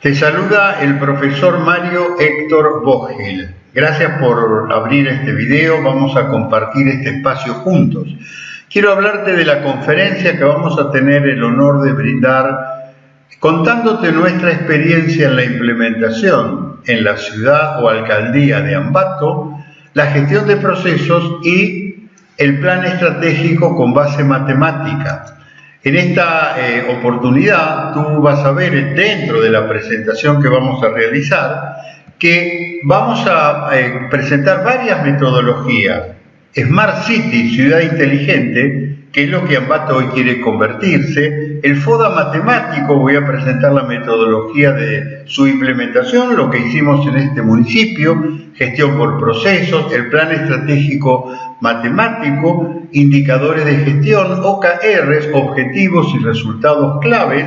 Te saluda el profesor Mario Héctor Vogel. Gracias por abrir este video, vamos a compartir este espacio juntos. Quiero hablarte de la conferencia que vamos a tener el honor de brindar contándote nuestra experiencia en la implementación en la ciudad o alcaldía de Ambato, la gestión de procesos y el plan estratégico con base matemática. En esta eh, oportunidad tú vas a ver dentro de la presentación que vamos a realizar que vamos a eh, presentar varias metodologías. Smart City, ciudad inteligente, que es lo que Ambato hoy quiere convertirse. El FODA matemático, voy a presentar la metodología de su implementación, lo que hicimos en este municipio, gestión por procesos, el plan estratégico matemático, indicadores de gestión, OKRs, objetivos y resultados claves,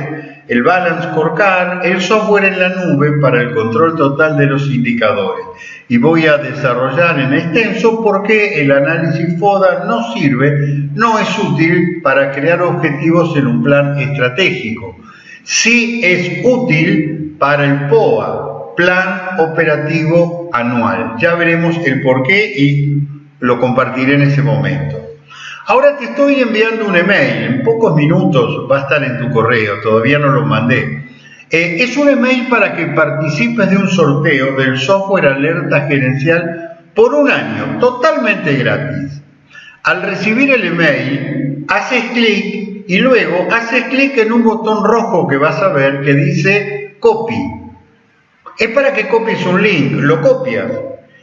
el Balance Scorecard, el software en la nube para el control total de los indicadores. Y voy a desarrollar en extenso por qué el análisis FODA no sirve, no es útil para crear objetivos en un plan estratégico. Sí es útil para el POA, Plan Operativo Anual. Ya veremos el por qué y lo compartiré en ese momento. Ahora te estoy enviando un email, en pocos minutos va a estar en tu correo, todavía no lo mandé. Eh, es un email para que participes de un sorteo del software alerta gerencial por un año, totalmente gratis. Al recibir el email, haces clic y luego haces clic en un botón rojo que vas a ver que dice copy. Es para que copies un link, lo copias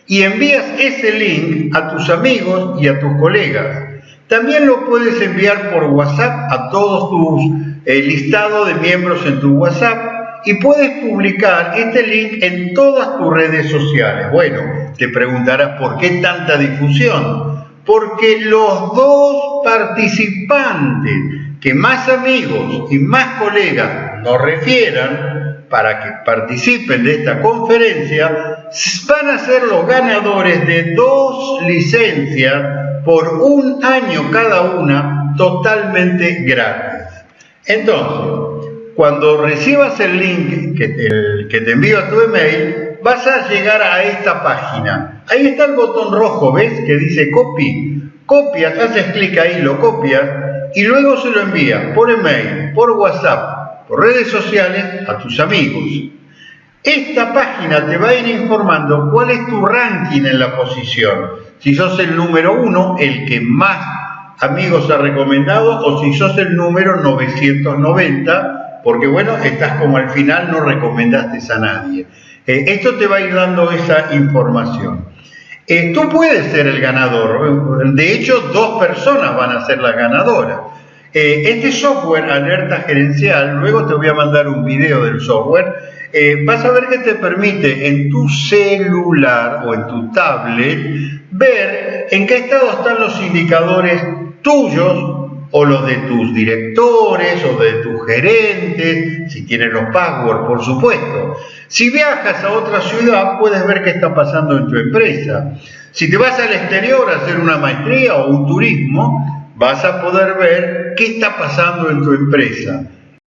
y envías ese link a tus amigos y a tus colegas. También lo puedes enviar por WhatsApp a todos tus eh, listados de miembros en tu WhatsApp y puedes publicar este link en todas tus redes sociales. Bueno, te preguntarás por qué tanta difusión. Porque los dos participantes que más amigos y más colegas nos refieran para que participen de esta conferencia van a ser los ganadores de dos licencias por un año cada una totalmente gratis. Entonces, cuando recibas el link que te, envío a tu email, vas a llegar a esta página. Ahí está el botón rojo, ¿ves? Que dice copy. Copias, haces clic ahí, lo copias y luego se lo envías por email, por WhatsApp, por redes sociales a tus amigos. Esta página te va a ir informando cuál es tu ranking en la posición si sos el número uno, el que más amigos ha recomendado, o si sos el número 990, porque bueno, estás como al final, no recomendaste a nadie. Eh, esto te va a ir dando esa información. Eh, tú puedes ser el ganador, de hecho dos personas van a ser las ganadoras. Eh, este software, alerta gerencial, luego te voy a mandar un video del software, vas a ver que te permite en tu celular o en tu tablet ver en qué estado están los indicadores tuyos o los de tus directores o de tus gerentes, si tienes los passwords, por supuesto. Si viajas a otra ciudad, puedes ver qué está pasando en tu empresa. Si te vas al exterior a hacer una maestría o un turismo, vas a poder ver qué está pasando en tu empresa.